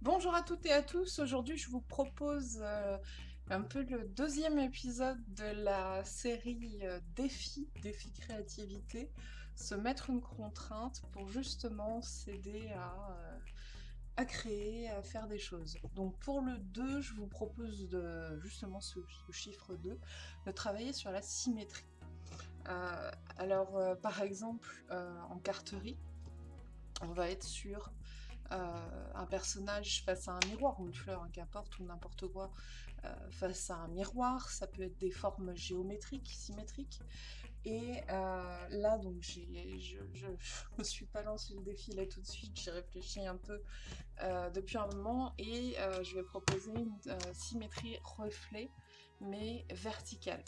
Bonjour à toutes et à tous, aujourd'hui je vous propose euh, un peu le deuxième épisode de la série euh, Défi, Défi Créativité, se mettre une contrainte pour justement s'aider à, euh, créer, à faire des choses. Donc pour le 2, je vous propose justement ce, chiffre 2, de travailler sur la symétrie. alors par exemple en carterie, on va être sur euh, un personnage face à un miroir, ou une fleur, hein, qu'importe, ou n'importe quoi, euh, face à un miroir, ça peut être des formes géométriques, symétriques, et euh, là, donc, je, je, me suis pas lancé le défi là tout de suite, j'ai réfléchi un peu depuis un moment, et je vais proposer une symétrie reflet, mais verticale.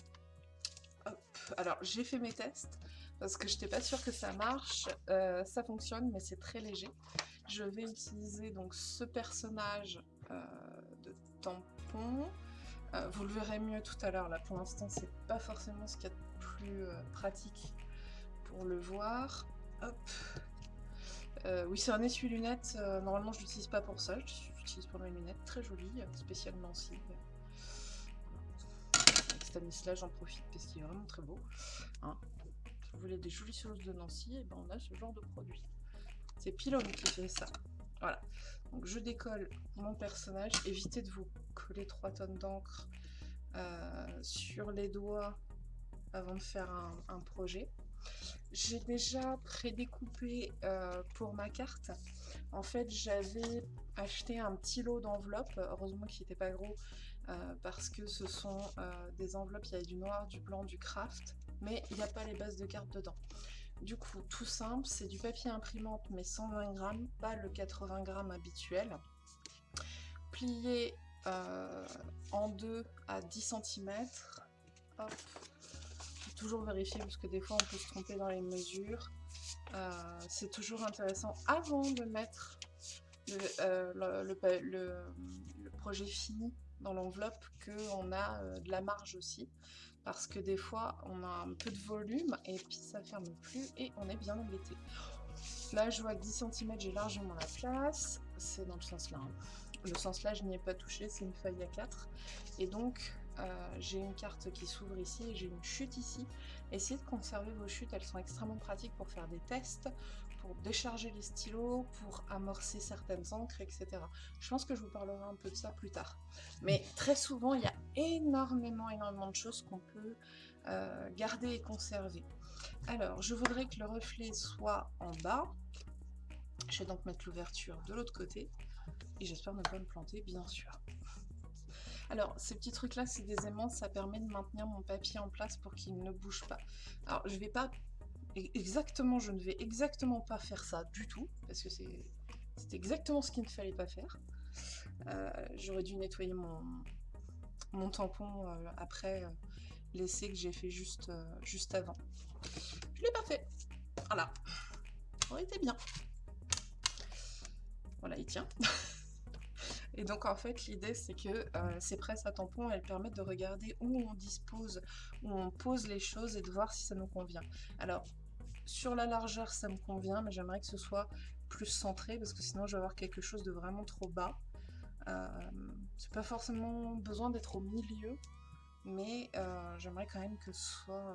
Alors, j'ai fait mes tests, parce que je n'étais pas sûre que ça marche. ça fonctionne, mais c'est très léger je vais utiliser donc ce personnage euh, de tampon. Euh, vous le verrez mieux tout à l'heure, là pour l'instant c'est pas forcément ce qu'il y a de plus euh, pratique pour le voir. Hop. oui c'est un essuie-lunettes, normalement je l'utilise pas pour ça, j'utilise pour mes lunettes, très joli, spécialement aussi. Avec Stanislas j'en profite parce qu'il est vraiment très beau. Hein. Si vous voulez des jolies choses de Nancy, et eh ben on a ce genre de produit. C'est Pilon qui fait ça. Voilà. Donc je décolle mon personnage. Évitez de vous coller 3 tonnes d'encre euh, sur les doigts avant de faire un, projet. J'ai déjà prédécoupé euh, pour ma carte. En fait, j'avais acheté un petit lot d'enveloppes. Heureusement qu'il n'était pas gros euh, parce que ce sont des enveloppes, il y a du noir, du blanc, du craft, mais il n'y a pas les bases de cartes dedans. Du coup, tout simple, c'est du papier imprimante, mais 120 grammes, pas le 80 grammes habituel. Plié euh, en deux à 10 cm. Hop. Toujours vérifier parce que des fois on peut se tromper dans les mesures. Euh, c'est toujours intéressant avant de mettre le, euh, le projet fini dans l'enveloppe qu'on a de la marge aussi parce que des fois on a un peu de volume et puis ça ferme plus et on est bien embêté. Là je vois que 10 cm j'ai largement la place, c'est dans le sens là. Hein. Le sens là je n'y ai pas touché, c'est une feuille à 4 et donc euh, j'ai une carte qui s'ouvre ici et j'ai une chute ici. Essayez de conserver vos chutes, elles sont extrêmement pratiques pour faire des tests, décharger les stylos, pour amorcer certaines encres, etc. Je pense que je vous parlerai un peu de ça plus tard. Mais très souvent, il y a énormément, énormément de choses qu'on peut euh, garder et conserver. Alors, je voudrais que le reflet soit en bas. Je vais donc mettre l'ouverture de l'autre côté. Et j'espère ne pas me planter, bien sûr. Alors, ces petits trucs-là, c'est des aimants, ça permet de maintenir mon papier en place pour qu'il ne bouge pas. Alors, je vais pas exactement, je ne vais exactement pas faire ça du tout, parce que c'est exactement ce qu'il ne fallait pas faire. Euh, j'aurais dû nettoyer mon, mon tampon euh, après euh, l'essai que j'ai fait juste, juste avant. Je l'ai pas fait. Voilà. Aurait été bien. Voilà, il tient. Et donc en fait l'idée c'est que euh, ces presses à tampons elles permettent de regarder où on dispose, où on pose les choses et de voir si ça nous convient. Alors sur la largeur ça me convient mais j'aimerais que ce soit plus centré parce que sinon je vais avoir quelque chose de vraiment trop bas. Euh, c'est pas forcément besoin d'être au milieu mais euh, j'aimerais quand même que ce soit...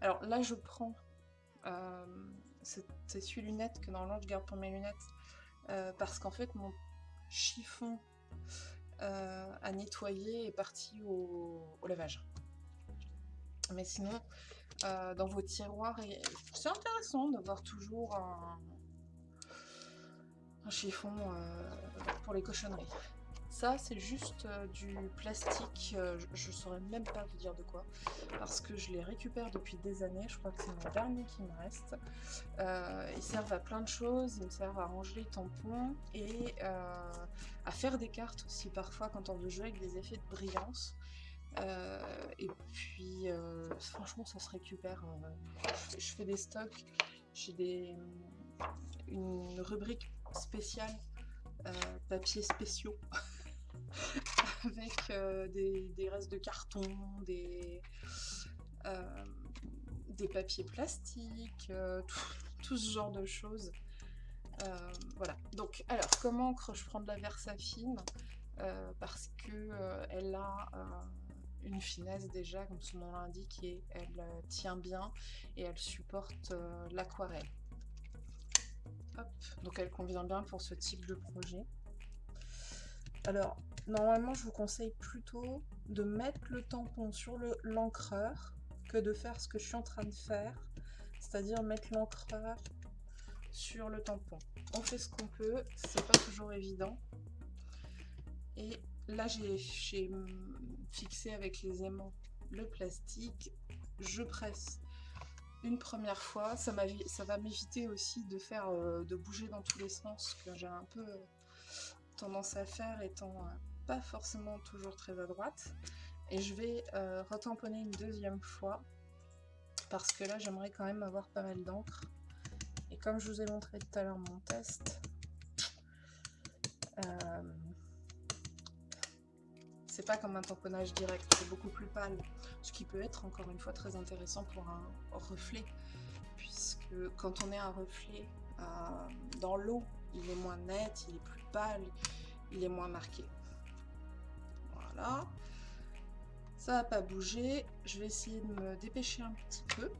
Alors là je prends cette essuie-lunette que normalement je garde pour mes lunettes parce qu'en fait mon chiffon euh, à nettoyer est parti au, lavage. Mais sinon, euh, dans vos tiroirs, c'est intéressant d'avoir toujours un, chiffon euh, pour les cochonneries. Ça, c'est juste euh, du plastique, je ne saurais même pas vous dire de quoi, parce que je les récupère depuis des années, je crois que c'est mon dernier qui me reste. Ils servent à plein de choses, ils me servent à ranger les tampons et à faire des cartes aussi parfois quand on veut jouer avec des effets de brillance. Et puis, franchement, ça se récupère. je fais des stocks, j'ai des une rubrique spéciale papiers spéciaux avec euh, des, restes de carton, des, euh, des papiers plastiques, euh, tout, ce genre de choses. Euh, voilà. Donc, alors, comme encre, je prends de la Versafine? Euh, parce que elle a une finesse déjà, comme son nom l'indique, et elle tient bien et elle supporte l'aquarelle. Donc elle convient bien pour ce type de projet. Alors, normalement, je vous conseille plutôt de mettre le tampon sur l'encreur que de faire ce que je suis en train de faire, c'est-à-dire mettre l'encreur sur le tampon. On fait ce qu'on peut, c'est pas toujours évident. Et là, j'ai fixé avec les aimants le plastique, je presse une première fois, ça, va m'éviter aussi de faire euh, de bouger dans tous les sens que j'ai un peu tendance à faire étant euh, pas forcément toujours très à droite. Et je vais euh, retamponner une deuxième fois parce que là j'aimerais quand même avoir pas mal d'encre. Et comme je vous ai montré tout à l'heure mon test, euh, c'est pas comme un tamponnage direct, c'est beaucoup plus pâle. Ce qui peut être encore une fois très intéressant pour un reflet, puisque quand on est un reflet dans l'eau, il est moins net, il est plus pâle, il est moins marqué. Voilà. Ça va pas bouger. Je vais essayer de me dépêcher un petit peu.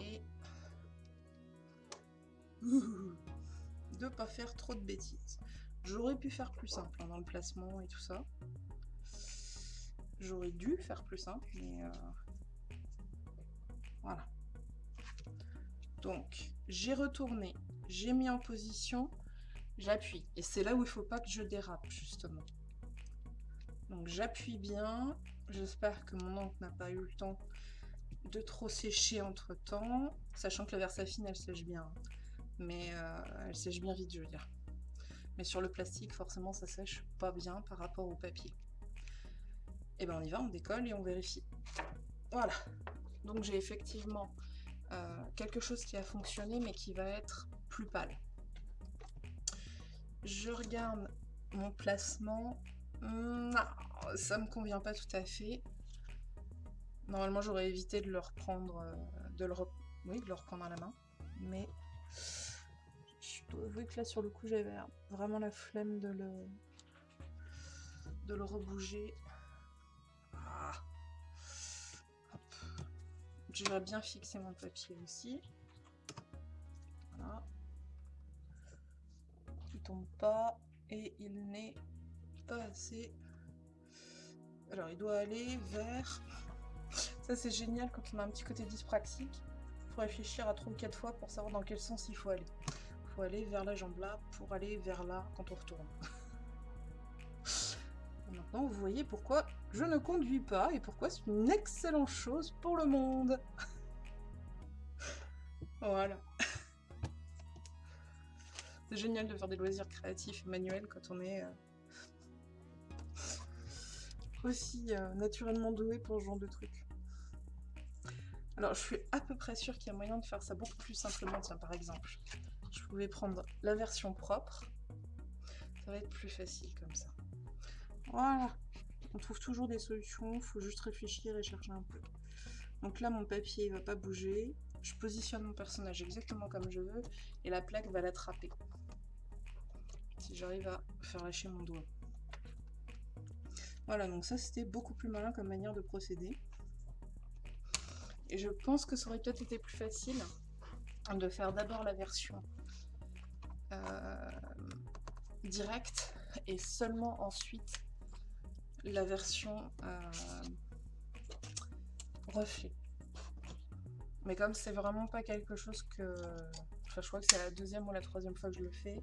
Et de pas faire trop de bêtises. J'aurais pu faire plus simple hein, dans le placement et tout ça. J'aurais dû faire plus simple, mais euh, voilà. Donc, j'ai retourné, j'ai mis en position, j'appuie. Et c'est là où il faut pas que je dérape, justement. Donc, j'appuie bien. J'espère que mon encre n'a pas eu le temps de trop sécher entre-temps. Sachant que la Versafine, elle sèche bien. Mais euh, elle sèche bien vite, je veux dire. Mais sur le plastique, forcément, ça sèche pas bien par rapport au papier. Et eh ben on y va, on décolle et on vérifie. Voilà. Donc j'ai effectivement euh, quelque chose qui a fonctionné mais qui va être plus pâle. Je regarde mon placement. Non, ça me convient pas tout à fait. Normalement, j'aurais évité de le reprendre, euh, oui, de le reprendre à la main. Mais dois avouer que là, sur le coup, j'avais vraiment la flemme de le, de le rebouger. Je vais bien fixer mon papier aussi. Voilà. Il tombe pas et il n'est pas assez. Alors il doit aller vers. Ça c'est génial quand on a un petit côté dyspraxique. Il faut réfléchir à trois ou quatre fois pour savoir dans quel sens il faut aller. Aller vers la jambe là pour aller vers là quand on retourne. Maintenant, vous voyez pourquoi je ne conduis pas et pourquoi c'est une excellente chose pour le monde. voilà. C'est génial de faire des loisirs créatifs et manuels quand on est euh, aussi euh, naturellement doué pour ce genre de trucs. Alors, je suis à peu près sûre qu'il y a moyen de faire ça beaucoup plus simplement. Tiens, par exemple, je pouvais prendre la version propre. Ça va être plus facile comme ça. Voilà. On trouve toujours des solutions, il faut juste réfléchir et chercher un peu. Donc là, mon papier va pas bouger. Je positionne mon personnage exactement comme je veux et la plaque va l'attraper. Si j'arrive à faire lâcher mon doigt. Voilà, donc ça c'était beaucoup plus malin comme manière de procéder. Et je pense que ça aurait peut-être été plus facile de faire d'abord la version euh, directe et seulement ensuite la version euh, reflet. Mais comme c'est vraiment pas quelque chose que... Enfin, je crois que c'est la deuxième ou la troisième fois que je le fais.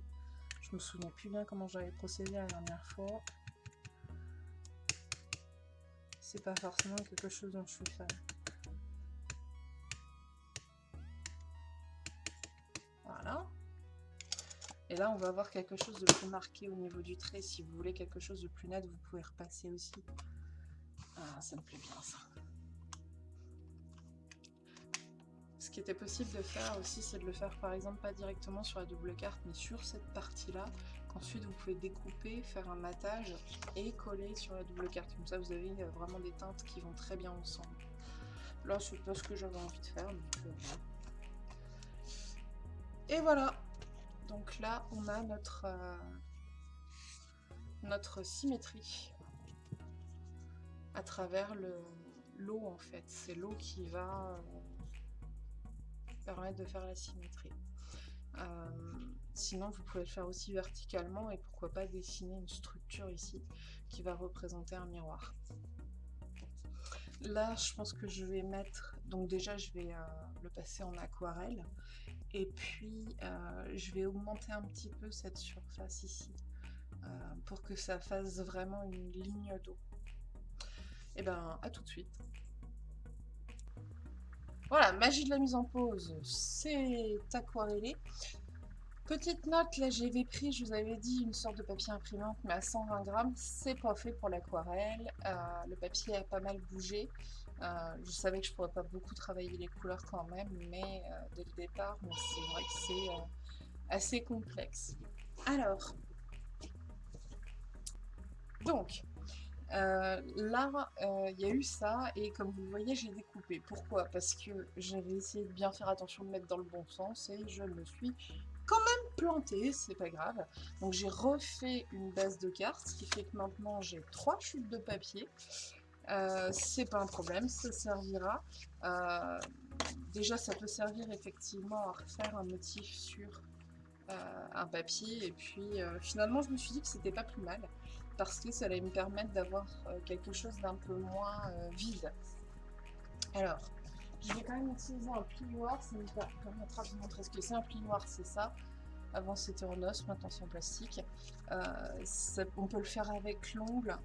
Je me souviens plus bien comment j'avais procédé la dernière fois. C'est pas forcément quelque chose dont je suis fan. Voilà. Et là, on va avoir quelque chose de plus marqué au niveau du trait. Si vous voulez quelque chose de plus net, vous pouvez repasser aussi. Ah, ça me plaît bien, ça. Ce qui était possible de faire aussi, c'est de le faire par exemple pas directement sur la double carte, mais sur cette partie-là, qu'ensuite vous pouvez découper, faire un matage et coller sur la double carte. Comme ça, vous avez vraiment des teintes qui vont très bien ensemble. Là, c'est pas ce que j'avais envie de faire. Euh, Et voilà. Donc là, on a notre, euh, notre symétrie à travers l'eau, en fait. C'est l'eau qui va euh, permettre de faire la symétrie. sinon, vous pouvez le faire aussi verticalement et pourquoi pas dessiner une structure ici qui va représenter un miroir. Là, je pense que je vais mettre... Donc déjà, je vais euh, le passer en aquarelle. Et puis, euh, je vais augmenter un petit peu cette surface ici. Euh, pour que ça fasse vraiment une ligne d'eau. Et eh ben, à tout de suite. Voilà, magie de la mise en pause, c'est aquarellé. Petite note, là j'avais pris, je vous avais dit, une sorte de papier imprimante, mais à 120 grammes, c'est pas fait pour l'aquarelle. Le papier a pas mal bougé. Euh, je savais que je pourrais pas beaucoup travailler les couleurs quand même, mais euh, dès le départ, c'est vrai que c'est assez complexe. Alors, donc, là, il y a eu ça, et comme vous le voyez, j'ai découpé. Pourquoi? Parce que j'avais essayé de bien faire attention de mettre dans le bon sens, et je me suis quand même planté, c'est pas grave. Donc j'ai refait une base de cartes, ce qui fait que maintenant j'ai trois chutes de papier. Euh, c'est pas un problème, ça servira. Euh, déjà, ça peut servir effectivement à refaire un motif sur euh, un papier. Et puis, finalement, je me suis dit que c'était pas plus mal, parce que ça allait me permettre d'avoir quelque chose d'un peu moins vide. Alors, je vais quand même utiliser un plioir, ça me permettra de vous montrer ce que c'est un plioir, c'est ça. Avant c'était en os, maintenant c'est en plastique. On peut le faire avec l'ongle,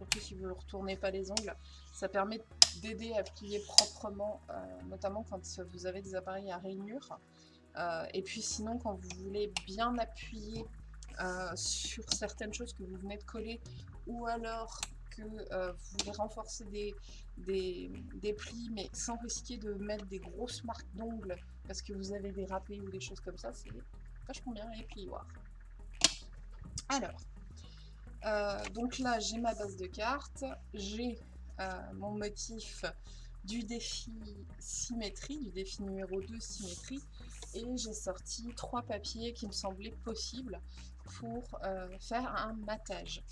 surtout si vous ne retournez pas les ongles. Ça permet d'aider à plier proprement, euh, notamment quand vous avez des appareils à rainure. Euh, et puis sinon, quand vous voulez bien appuyer sur certaines choses que vous venez de coller, ou alors que vous voulez renforcer des, plis, mais sans risquer de mettre des grosses marques d'ongles parce que vous avez des râpés ou des choses comme ça, c'est vachement bien les plioirs. Alors, euh, donc là j'ai ma base de cartes, j'ai euh, mon motif du défi symétrie, du défi numéro 2 symétrie, et j'ai sorti trois papiers qui me semblaient possibles pour euh, faire un matage.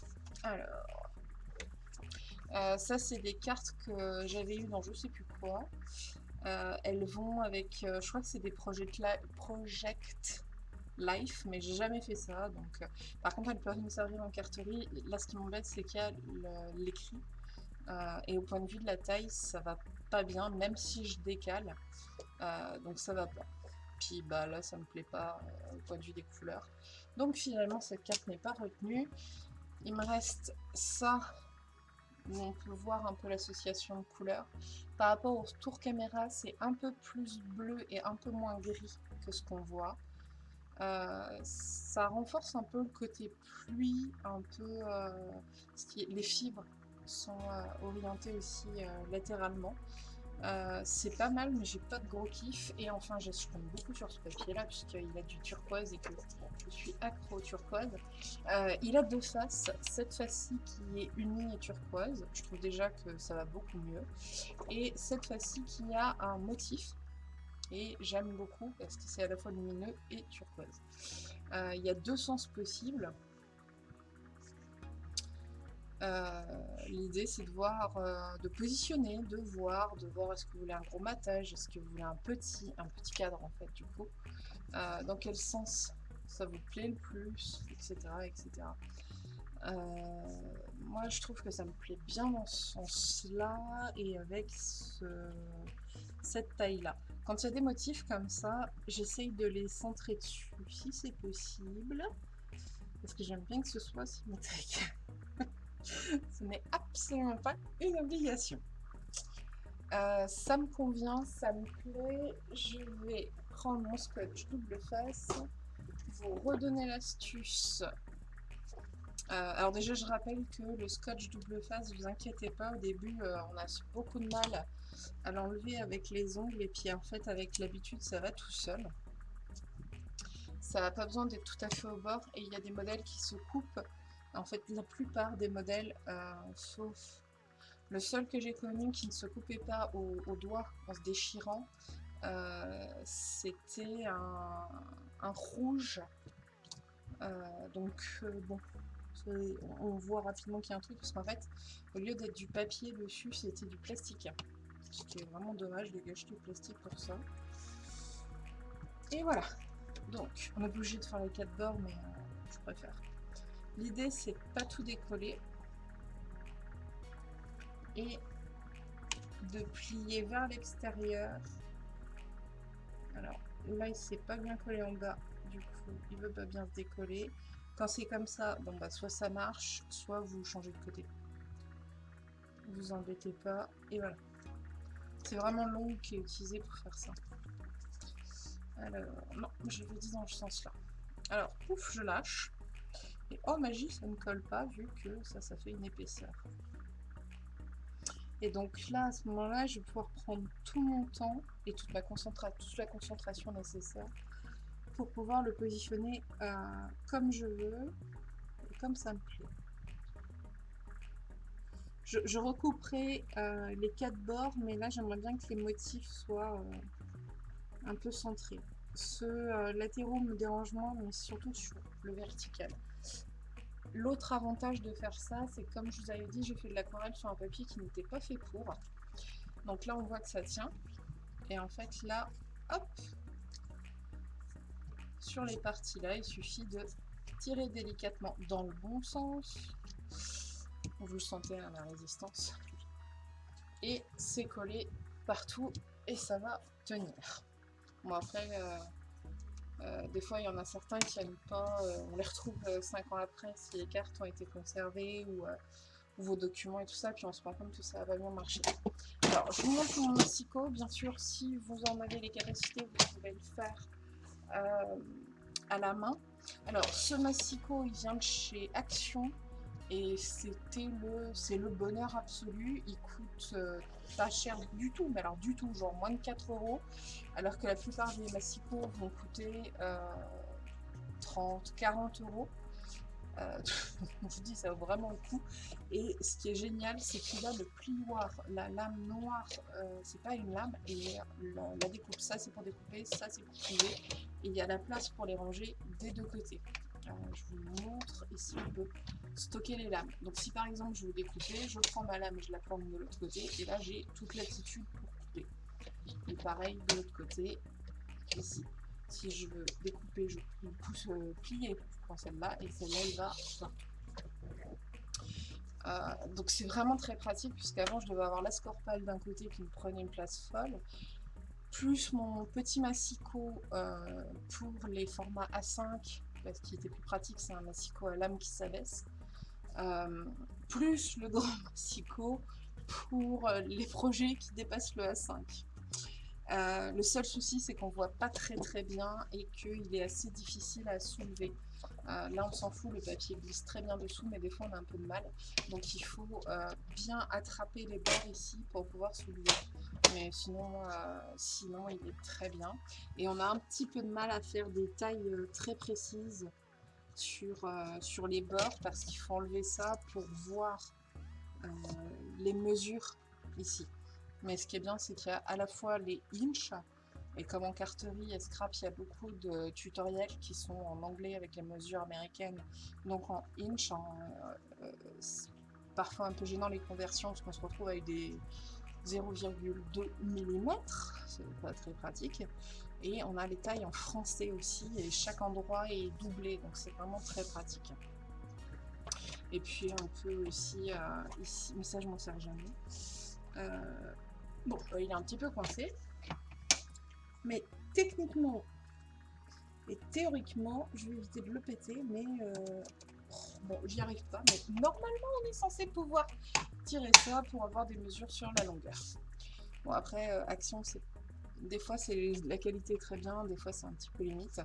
Alors, ça, c'est des cartes que j'avais eues dans je sais plus quoi. Elles vont avec, je crois que c'est des Project, Project Life, mais j'ai jamais fait ça. Donc, par contre, elles peuvent me servir en carterie. Là, ce qui m'embête, c'est qu'il y a l'écrit. et au point de vue de la taille, ça va pas bien, même si je décale. donc, ça va pas. Puis bah là, ça me plaît pas au point de vue des couleurs. Donc, finalement, cette carte n'est pas retenue. Il me reste ça où on peut voir un peu l'association de couleurs. Par rapport au tour caméra, c'est un peu plus bleu et un peu moins gris que ce qu'on voit. Euh, ça renforce un peu le côté pluie, un peu... Euh, les fibres sont euh, orientées aussi latéralement. C'est pas mal, mais j'ai pas de gros kiff. Et enfin, je beaucoup sur ce papier-là, puisqu'il a du turquoise et que je suis accro au turquoise. Il a deux faces. Cette face-ci qui est unie et turquoise. Je trouve déjà que ça va beaucoup mieux. Et cette face-ci qui a un motif. Et j'aime beaucoup parce que c'est à la fois lumineux et turquoise. Euh, il y a deux sens possibles. Euh, l'idée c'est de voir, euh, de positionner, de voir, de voir est-ce que vous voulez un gros matage, est-ce que vous voulez un petit, un petit cadre en fait du coup, dans quel sens ça vous plaît le plus, etc. etc. moi je trouve que ça me plaît bien dans ce sens-là et avec cette taille-là. Quand il y a des motifs comme ça, j'essaye de les centrer dessus si c'est possible, parce que j'aime bien que ce soit symétrique. Ce n'est absolument pas une obligation. Euh, ça me convient, ça me plaît. Je vais prendre mon scotch double face, vous redonner l'astuce. Euh, alors déjà, je rappelle que le scotch double face, vous inquiétez pas, au début, euh, on a beaucoup de mal à l'enlever avec les ongles, et puis en fait, avec l'habitude, ça va tout seul. Ça n'a pas besoin d'être tout à fait au bord, et il y a des modèles qui se coupent en fait, la plupart des modèles, euh, sauf Le seul que j'ai connu qui ne se coupait pas au, doigt en se déchirant, c'était un, rouge. Euh, donc bon, on voit rapidement qu'il y a un truc parce qu'en fait, au lieu d'être du papier dessus, c'était du plastique. C'était vraiment dommage de gâcher du plastique pour ça. Et voilà. Donc, on a bougé de faire les quatre bords, mais je préfère. L'idée, c'est pas tout décoller et de plier vers l'extérieur. Alors là, il s'est pas bien collé en bas, du coup, il veut pas bien se décoller. Quand c'est comme ça, bon bah soit ça marche, soit vous changez de côté. Vous embêtez pas, et voilà. C'est vraiment l'ongle qui est utilisé pour faire ça. Alors, non, je le dis dans ce sens-là. Alors, pouf, je lâche. Et oh magie, ça ne colle pas vu que ça, ça fait une épaisseur. Et donc là, à ce moment-là, je vais pouvoir prendre tout mon temps et toute, la concentration nécessaire pour pouvoir le positionner euh, comme je veux comme ça me plaît. Je, recouperai euh, les quatre bords, mais là, j'aimerais bien que les motifs soient euh, un peu centrés. Ceux latéraux me dérangent moins, mais surtout sur le vertical. L'autre avantage de faire ça, c'est comme je vous avais dit, j'ai fait de l'aquarelle sur un papier qui n'était pas fait pour. Donc là, on voit que ça tient. Et en fait, là, hop, sur les parties là, il suffit de tirer délicatement dans le bon sens. Vous sentez, la résistance. Et c'est collé partout et ça va tenir. Bon après, euh, euh, des fois, il y en a certains qui n'aiment pas. Euh, on les retrouve 5 euh, ans après si les cartes ont été conservées ou, vos documents et tout ça. Puis on se rend compte que ça va bien marcher. Alors, je vous montre mon massico. Bien sûr, si vous en avez les capacités, vous pouvez le faire à la main. Alors, ce massico, il vient de chez Action. Et c'était le, c'est le bonheur absolu. Il coûte pas cher du tout, mais alors du tout, genre moins de 4 euros alors que la plupart des massicaux vont coûter 30, euh, 40 euros. Euh, je vous dis, ça vaut vraiment le coup. Et ce qui est génial, c'est qu'il a le plioir, la lame noire, euh, c'est pas une lame, et la, découpe, ça c'est pour découper, ça c'est pour plier. Et il y a la place pour les ranger des deux côtés. je vous montre ici, on peut stocker les lames. Donc si par exemple je veux découper, je prends ma lame et je la plante de l'autre côté, et là j'ai toute l'attitude pour et pareil de l'autre côté, ici. Si je veux découper, je pousse euh, plier, prends celle-là, et celle-là, il va euh, donc c'est vraiment très pratique, puisqu'avant, je devais avoir la scorpale d'un côté qui me prenait une place folle, plus mon petit massicot euh, pour les formats A5, parce qu'il était plus pratique, c'est un massicot à lame qui s'abaisse, plus le grand massicot pour les projets qui dépassent le A5. Euh, le seul souci, c'est qu'on voit pas très très bien et qu'il est assez difficile à soulever. Euh, là, on s'en fout, le papier glisse très bien dessous, mais des fois, on a un peu de mal. Donc, il faut euh, bien attraper les bords ici pour pouvoir soulever. Mais sinon, sinon, il est très bien. Et on a un petit peu de mal à faire des tailles très précises sur, sur les bords parce qu'il faut enlever ça pour voir les mesures ici. Mais ce qui est bien, c'est qu'il y a à la fois les inch, et comme en carterie et scrap, il y a beaucoup de tutoriels qui sont en anglais avec les mesures américaines, donc en inch, euh, euh, parfois un peu gênant les conversions, parce qu'on se retrouve avec des 0,2 mm, c'est pas très pratique. Et on a les tailles en français aussi, et chaque endroit est doublé, donc c'est vraiment très pratique. Et puis on peut aussi, euh, ici, mais ça je m'en sers jamais, Bon, euh, il est un petit peu coincé. Mais techniquement et théoriquement, je vais éviter de le péter, mais euh, bon, j'y arrive pas. Mais normalement, on est censé pouvoir tirer ça pour avoir des mesures sur la longueur. Bon, après, euh, action, c'est des fois, c'est la qualité est très bien, des fois, c'est un petit peu limite.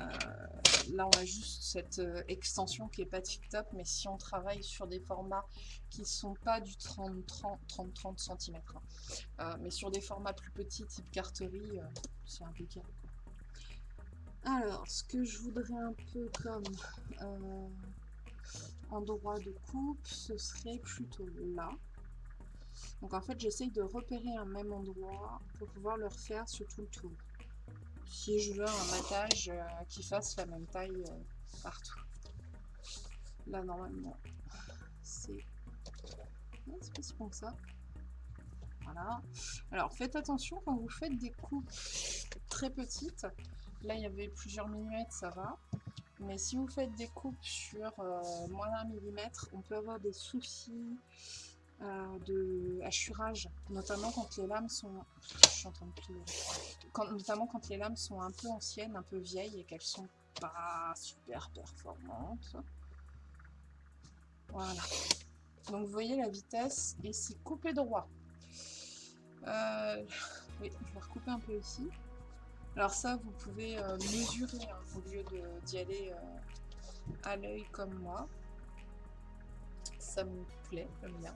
Euh, là, on a juste cette euh, extension qui est pas tip-top, mais si on travaille sur des formats qui sont pas du 30-30 cm, euh, mais sur des formats plus petits, type carterie, c'est impeccable. Alors, ce que je voudrais un peu comme endroit de coupe, ce serait plutôt là. Donc en fait, j'essaye de repérer un même endroit pour pouvoir le refaire sur tout le tour. Si je veux un matage qui fasse la même taille euh, partout. Là, normalement, c'est... C'est pas si bon que ça. Voilà. Alors, faites attention quand vous faites des coupes très petites. Là, il y avait plusieurs millimètres, ça va. Mais si vous faites des coupes sur euh, moins d'un millimètre, on peut avoir des soucis de hachurage, notamment quand les lames sont... Je suis en train de quand, notamment quand les lames sont un peu anciennes, un peu vieilles et qu'elles sont pas super performantes. Voilà. Donc vous voyez la vitesse et c'est coupé droit. Euh, oui, je vais recouper un peu ici. Alors ça, vous pouvez euh, mesurer hein, au lieu d'y aller euh, à l'œil comme moi. Ça me plaît, j'aime bien.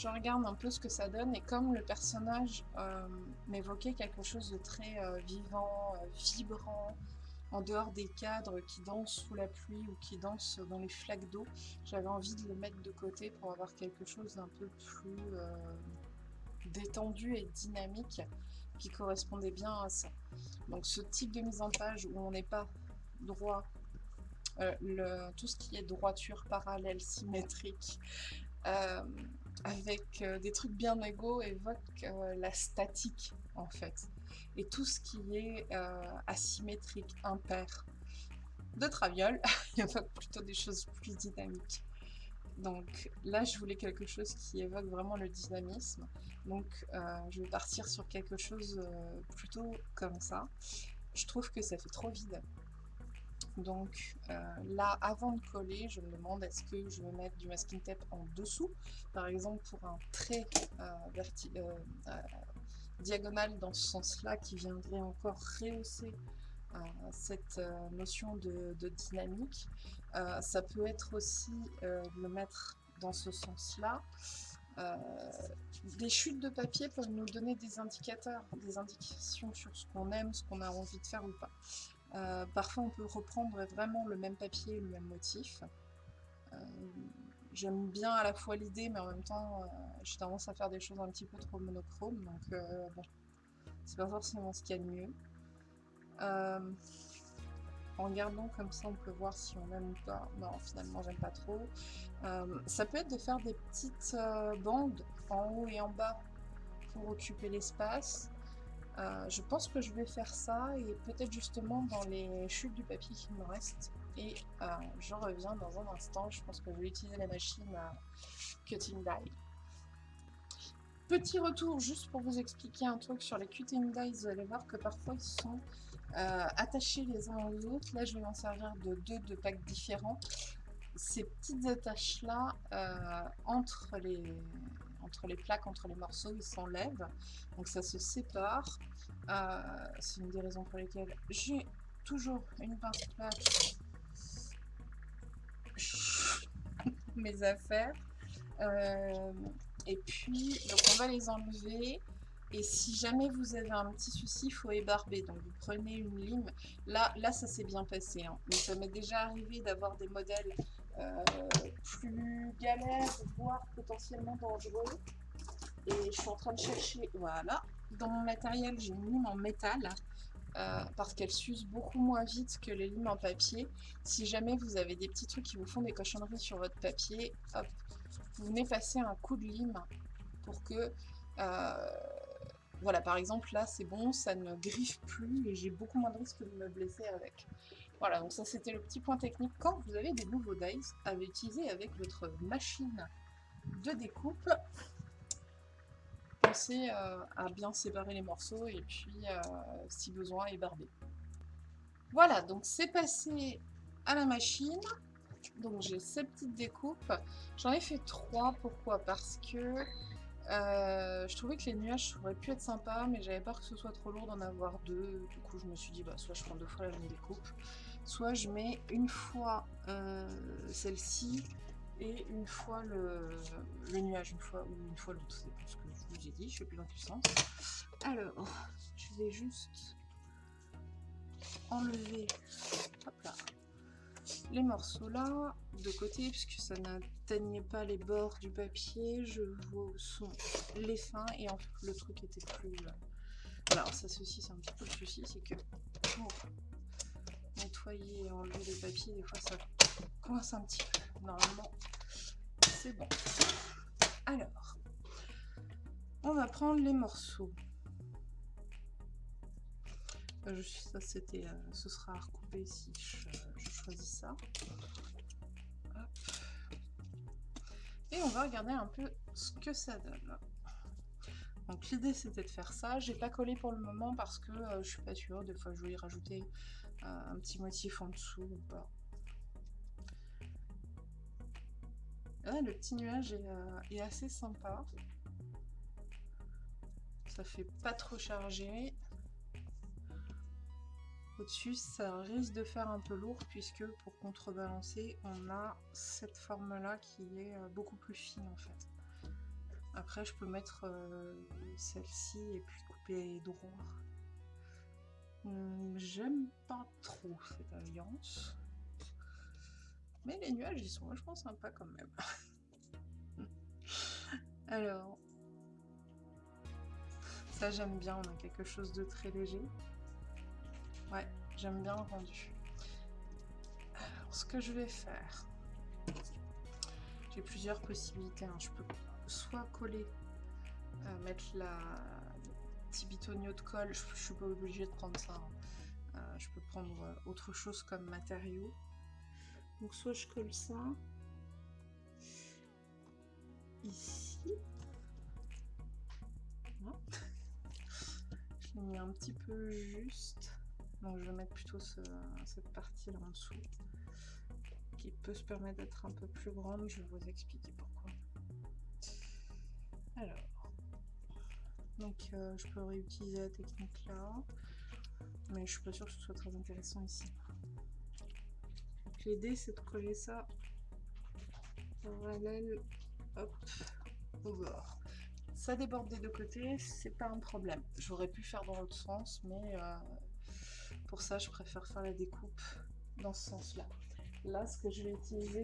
Je regarde un peu ce que ça donne et comme le personnage m'évoquait quelque chose de très vivant, vibrant, en dehors des cadres qui dansent sous la pluie ou qui dansent dans les flaques d'eau, j'avais envie de le mettre de côté pour avoir quelque chose d'un peu plus détendu et dynamique qui correspondait bien à ça. Donc ce type de mise en page où on n'est pas droit, euh, tout ce qui est droiture parallèle, symétrique, euh, avec euh, des trucs bien égaux évoque la statique en fait. Et tout ce qui est asymétrique, impair, de traviole, évoque plutôt des choses plus dynamiques. Donc là, je voulais quelque chose qui évoque vraiment le dynamisme. Donc euh, je vais partir sur quelque chose euh, plutôt comme ça. Je trouve que ça fait trop vide. Donc euh, là, avant de coller, je me demande est-ce que je vais mettre du masking tape en dessous, par exemple pour un trait diagonal dans ce sens-là qui viendrait encore rehausser cette notion de, dynamique. ça peut être aussi le mettre dans ce sens-là. Euh, des chutes de papier peuvent nous donner des indicateurs, des indications sur ce qu'on aime, ce qu'on a envie de faire ou pas. Euh, parfois, on peut reprendre vraiment le même papier, le même motif. Euh, j'aime bien à la fois l'idée, mais en même temps, j'ai tendance à faire des choses un petit peu trop monochromes, donc bon, c'est pas forcément ce qu'il y a de mieux. En regardant comme ça, on peut voir si on aime ou pas. Non, finalement, j'aime pas trop. Euh, ça peut être de faire des petites euh, bandes en haut et en bas pour occuper l'espace. Euh, je pense que je vais faire ça et peut-être justement dans les chutes du papier qui me restent. Et je reviens dans un instant. Je pense que je vais utiliser la machine Cutting Die. Petit retour juste pour vous expliquer un truc sur les Cutting Die. Vous allez voir que parfois ils sont euh, attachés les uns aux autres. Là, je vais m'en servir de deux de packs différents. Ces petites attaches-là, euh, entre, les, entre les plaques, entre les morceaux, ils s'enlèvent. Donc ça se sépare. Euh, c'est une des raisons pour lesquelles j'ai toujours une pince plaque mes affaires. et puis, donc on va les enlever. Et si jamais vous avez un petit souci, il faut ébarber. Donc vous prenez une lime. Là, là ça s'est bien passé. Hein. Mais ça m'est déjà arrivé d'avoir des modèles euh, plus galères, voire potentiellement dangereux. Et je suis en train de chercher, voilà. Dans mon matériel, j'ai une lime en métal. Euh, parce qu'elle s'use beaucoup moins vite que les limes en papier. Si jamais vous avez des petits trucs qui vous font des cochonneries sur votre papier, hop, vous venez passer un coup de lime pour que euh, voilà, par exemple, là, c'est bon, ça ne griffe plus et j'ai beaucoup moins de risque de me blesser avec. Voilà, donc ça, c'était le petit point technique. Quand vous avez des nouveaux dies à utiliser avec votre machine de découpe, pensez euh, à bien séparer les morceaux et puis, euh, si besoin, ébarber. Voilà, donc c'est passé à la machine. Donc j'ai ces petites découpes. J'en ai fait trois, pourquoi? Parce que euh, je trouvais que les nuages auraient pu être sympas, mais j'avais peur que ce soit trop lourd d'en avoir deux. Du coup, je me suis dit, bah, soit je prends deux fois la découpe, soit je mets une fois euh, celle-ci et une fois le, nuage, une fois ou une fois l'autre. C'est plus ce que je vous ai dit, je fais plus dans quel sens. Alors, je vais juste enlever hop là, les morceaux là, de côté, puisque ça n'atteignait pas les bords du papier, je vois son les fins, et en fait le truc était plus... Euh, voilà, ça ceci c'est un petit peu le souci, c'est que nettoyer et enlever le papier, des fois ça coince un petit peu. Normalement, c'est bon. Alors, on va prendre les morceaux. Euh, ça c'était, euh, ce sera à recouper si je, choisis ça. Et on va regarder un peu ce que ça donne. Donc l'idée c'était de faire ça. J'ai pas collé pour le moment parce que euh, je suis pas sûre. Des fois je y rajouter un petit motif en dessous ou pas. Le petit nuage est assez sympa. Ça fait pas trop chargé. Au-dessus, ça risque de faire un peu lourd puisque pour contrebalancer, on a cette forme-là qui est euh, beaucoup plus fine en fait. Après, je peux mettre euh, celle-ci et puis couper droit. Hum, j'aime pas trop cette alliance. Mais les nuages, ils sont vachement sympas quand même. Alors, ça j'aime bien, on a quelque chose de très léger. Ouais, j'aime bien le rendu. Alors, ce que je vais faire, j'ai plusieurs possibilités. Hein. Je peux soit coller, euh, mettre la petit bitonio de colle, je, suis pas obligée de prendre ça. Hein. Euh, je peux prendre euh, autre chose comme matériau. Donc soit je colle ça ici. Je l'ai mis un petit peu juste. Donc je vais mettre plutôt cette partie là en dessous qui peut se permettre d'être un peu plus grande. Je vais vous expliquer pourquoi. Alors, donc euh, je peux réutiliser la technique là, mais je suis pas sûre que ce soit très intéressant ici. L'idée c'est de coller ça parallèle hop, au bord. Ça déborde des deux côtés, c'est pas un problème. J'aurais pu faire dans l'autre sens, mais euh, pour ça, je préfère faire la découpe dans ce sens-là. Là, ce que je vais utiliser,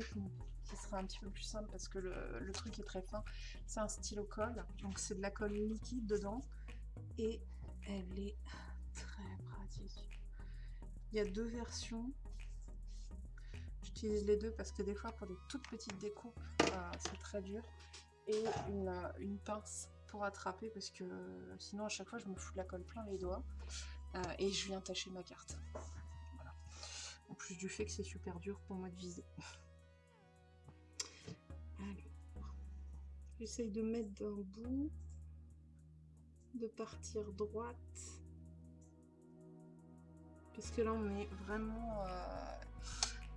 qui sera un petit peu plus simple parce que le, truc est très fin, c'est un stylo colle. Donc c'est de la colle liquide dedans et elle est très pratique. Il y a deux versions. J'utilise les deux parce que des fois pour des toutes petites découpes, euh, c'est très dur. Et une, une pince pour attraper parce que sinon à chaque fois je me fous de la colle plein les doigts. Euh, et je viens tâcher ma carte. En plus du fait que c'est super dur pour moi de viser. j'essaye de mettre d'un bout, de partir droite. Parce que là, on est vraiment euh,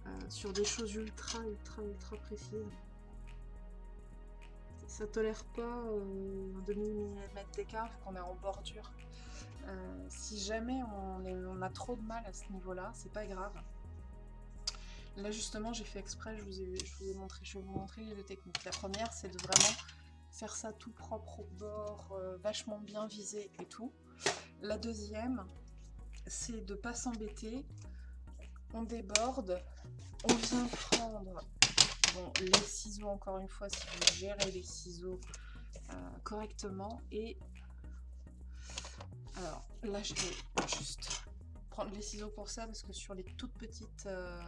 euh, sur des choses ultra, ultra, ultra précises. Ça tolère pas un demi-millimètre d'écart qu'on est en bordure. Euh, si jamais on, a trop de mal à ce niveau-là, c'est pas grave. Là justement, j'ai fait exprès, je vous, ai, montré, je vais vous montrer les deux techniques. La première, c'est de vraiment faire ça tout propre au bord, euh, vachement bien visé et tout. La deuxième, c'est de pas s'embêter. On déborde, on vient prendre les ciseaux, encore une fois, si vous gérez les ciseaux euh, correctement, et alors là, je vais juste prendre les ciseaux pour ça parce que sur les toutes petites, euh,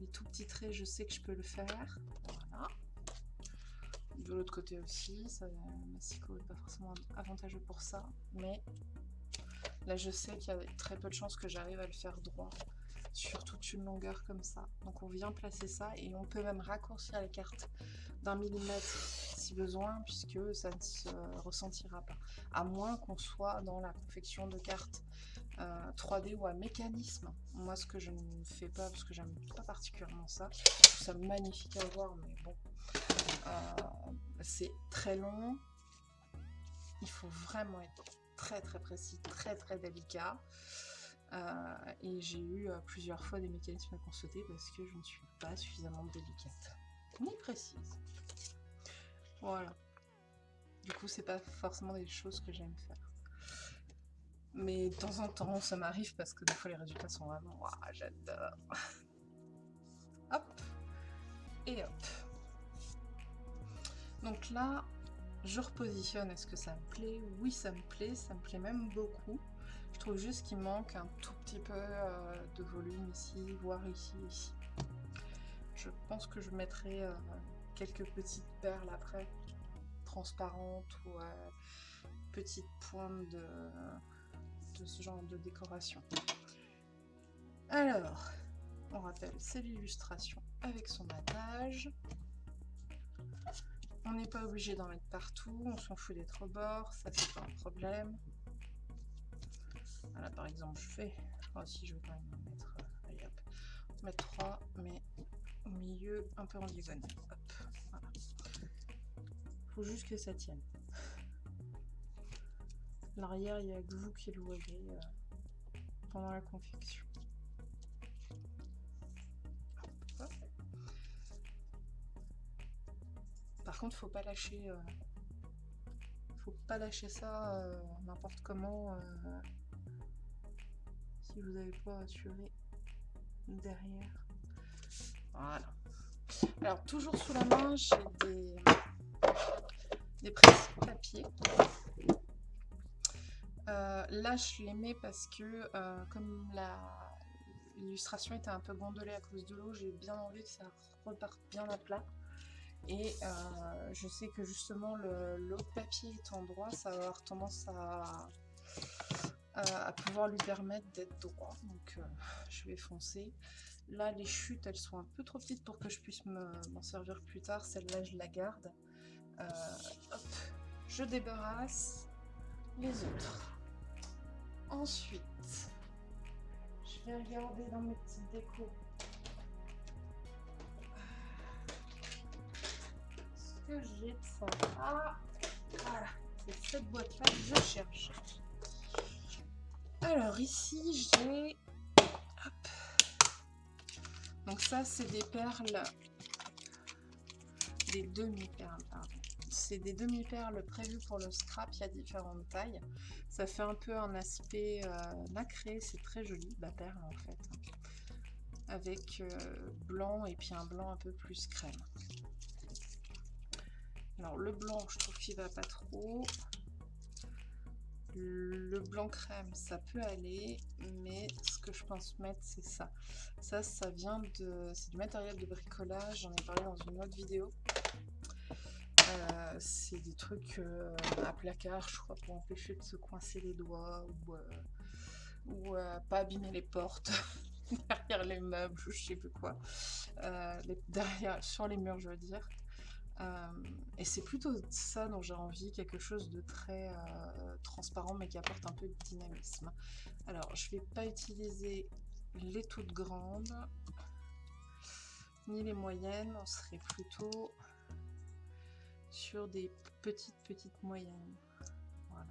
les tout petits traits, je sais que je peux le faire. Voilà. De l'autre côté aussi, ça, massico n'est pas forcément avantageux pour ça, mais là je sais qu'il y a très peu de chances que j'arrive à le faire droit sur toute une longueur comme ça. Donc on vient placer ça et on peut même raccourcir la carte d'un millimètre si besoin puisque ça ne se ressentira pas. À moins qu'on soit dans la confection de cartes 3D euh, ou à mécanisme. Moi ce que je ne fais pas parce que j'aime pas particulièrement ça. Je trouve ça magnifique à voir mais bon. Euh, c'est très long. Il faut vraiment être très très précis, très très délicat. Euh, et j'ai eu euh, plusieurs fois des mécanismes à constater parce que je ne suis pas suffisamment délicate ni précise. Voilà. Du coup, c'est pas forcément des choses que j'aime faire. Mais de temps en temps, ça m'arrive parce que des fois les résultats sont vraiment... j'adore Et hop. Donc là, je repositionne. Est-ce que ça me plaît? Oui, ça me plaît. Ça me plaît même beaucoup. Trouve juste qu'il manque un tout petit peu euh, de volume ici, voire ici, ici. Je pense que je mettrai euh, quelques petites perles après, transparentes ou euh, petites pointes de, de ce genre de décoration. Alors, on rappelle, c'est l'illustration avec son matage. On n'est pas obligé d'en mettre partout, on s'en fout d'être au bord, ça c'est pas un problème. Voilà, par exemple, je fais. Oh, si je vais quand même mettre. Euh, allez hop. Mettre 3, mais au milieu, un peu en diagonale. Hop, voilà. Faut juste que ça tienne. L'arrière, il y a que vous qui le voyez euh, pendant la confection. Par contre, faut pas lâcher. Euh, faut pas lâcher ça n'importe comment si vous n'avez pas assuré derrière. Voilà. Alors toujours sous la main, j'ai des des presses papier. là, je les mets parce que comme la l'illustration était un peu gondolée à cause de l'eau, j'ai bien envie que ça reparte bien à plat. Et euh, je sais que justement l'autre papier étant droit, ça va avoir tendance à, à, pouvoir lui permettre d'être droit. Donc euh, je vais foncer. Là, les chutes, elles sont un peu trop petites pour que je puisse m'en servir plus tard. Celle-là, je la garde. Euh, hop, je débarrasse les autres. Ensuite, je vais regarder dans mes petites décos j'ai ça Ah, voilà, c'est cette boîte-là que je cherche. Alors ici, j'ai... Donc ça, c'est des perles... Des demi-perles, pardon. C'est des demi-perles prévues pour le scrap, il y a différentes tailles. Ça fait un peu un aspect euh, nacré, c'est très joli, la perle en fait. Avec euh, blanc et puis un blanc un peu plus crème. Alors le blanc, je trouve qu'il va pas trop. Le blanc crème, ça peut aller, mais ce que je pense mettre, c'est ça. Ça, ça vient de... C'est du matériel de bricolage, j'en ai parlé dans une autre vidéo. Euh, c'est des trucs euh, à placard, je crois, pour empêcher de se coincer les doigts ou, euh, ou pas abîmer les portes derrière les meubles, je sais plus quoi. derrière, sur les murs, je veux dire. Euh, et c'est plutôt ça dont j'ai envie, quelque chose de très euh, transparent mais qui apporte un peu de dynamisme. Alors je vais pas utiliser les toutes grandes ni les moyennes, on serait plutôt sur des petites petites moyennes. Voilà.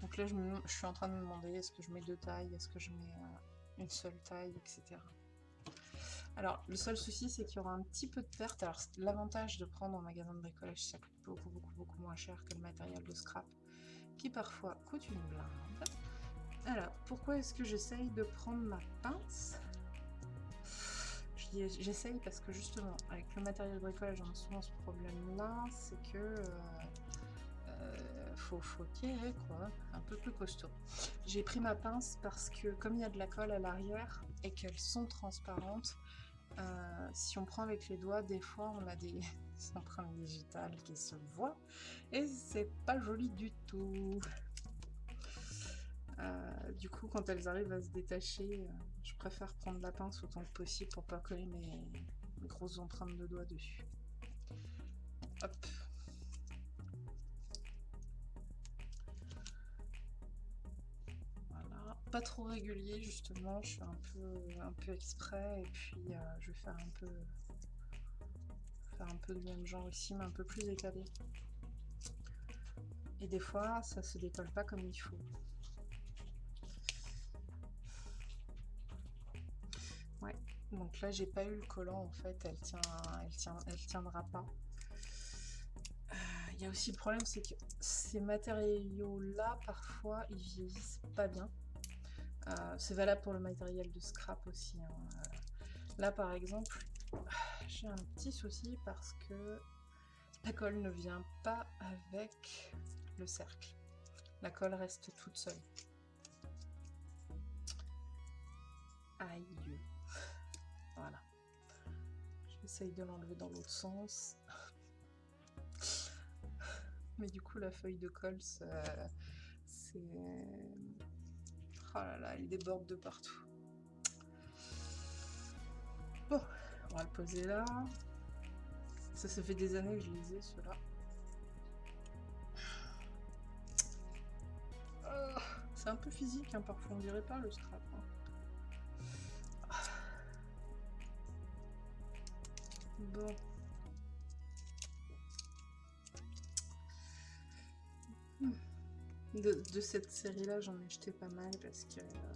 Donc là je, suis en train de me demander est-ce que je mets deux tailles, est-ce que je mets euh, une seule taille, etc. Alors, le seul souci, c'est qu'il y aura un petit peu de perte. Alors, l'avantage de prendre en magasin de bricolage, ça coûte beaucoup, beaucoup, beaucoup moins cher que le matériel de scrap, qui parfois coûte une blinde. Alors, pourquoi est-ce que j'essaye de prendre ma pince? J'essaye parce que justement, avec le matériel de bricolage, on a souvent ce problème-là, c'est que... Euh, euh, faut, tirer quoi, un peu plus costaud. J'ai pris ma pince parce que comme il y a de la colle à l'arrière et qu'elles sont transparentes, euh, si on prend avec les doigts, des fois on a des empreintes digitales qui se voient et c'est pas joli du tout. Euh, du coup, quand elles arrivent à se détacher, euh, je préfère prendre la pince autant que possible pour pas coller mes, mes grosses empreintes de doigts dessus. Hop. Pas trop régulier justement, je fais un peu, un peu exprès et puis euh, je vais faire un peu faire un peu de même genre ici mais un peu plus étalé. Et des fois ça se décolle pas comme il faut. Ouais, donc là j'ai pas eu le collant en fait, elle tient, elle tient, elle tiendra pas. Euh, il y a aussi le problème c'est que ces matériaux là parfois ils vieillissent pas bien. Euh, c'est valable pour le matériel de scrap aussi. Hein. Euh, Là, par exemple, j'ai un petit souci parce que la colle ne vient pas avec le cercle. La colle reste toute seule. Aïe. Voilà. J'essaye de l'enlever dans l'autre sens. Mais du coup, la feuille de colle, c'est... Oh là là, il déborde de partout. Bon, on va le poser là. Ça, ça fait des années que je lisais ceux-là. Ah, c'est un peu physique, hein, parfois on dirait pas le strap. Hein. Bon. De, cette série-là, j'en ai jeté pas mal parce que euh,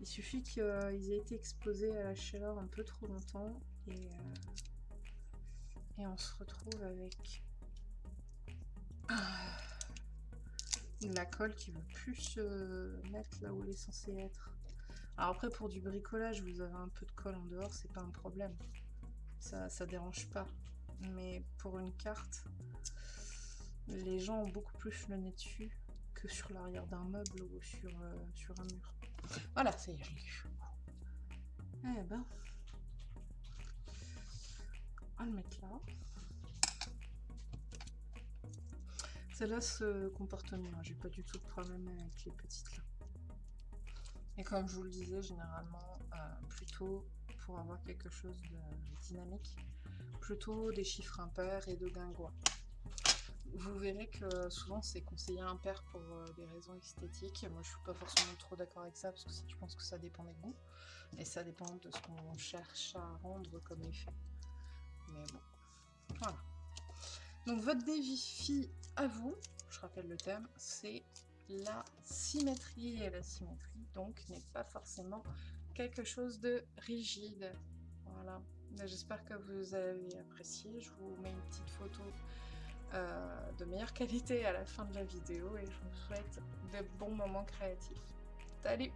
il suffit qu'ils aient été exposés à la chaleur un peu trop longtemps et, euh, et on se retrouve avec la colle qui veut plus se mettre là où elle est censée être. Alors après pour du bricolage vous avez un peu de colle en dehors, c'est pas un problème. Ça, ça dérange pas. Mais pour une carte, les gens ont beaucoup plus le nez dessus sur l'arrière d'un meuble ou sur, euh, sur un mur. Voilà, ça y est, je l'ai. Eh ben, on va le mettre là. Celle-là se comporte mieux, j'ai pas du tout de problème avec les petites là. Et comme je vous le disais, généralement, euh, plutôt pour avoir quelque chose de dynamique, plutôt des chiffres impairs et de guingois vous verrez que souvent c'est conseillé impair pour euh, des raisons esthétiques. Moi je suis pas forcément trop d'accord avec ça parce que je pense que ça dépend des goûts et ça dépend de ce qu'on cherche à rendre comme effet. Mais bon, voilà. Donc votre défi à vous, je rappelle le thème, c'est la symétrie et la symétrie donc n'est pas forcément quelque chose de rigide. Voilà. J'espère que vous avez apprécié. Je vous mets une petite photo euh, de meilleure qualité à la fin de la vidéo et je vous souhaite de bons moments créatifs. Salut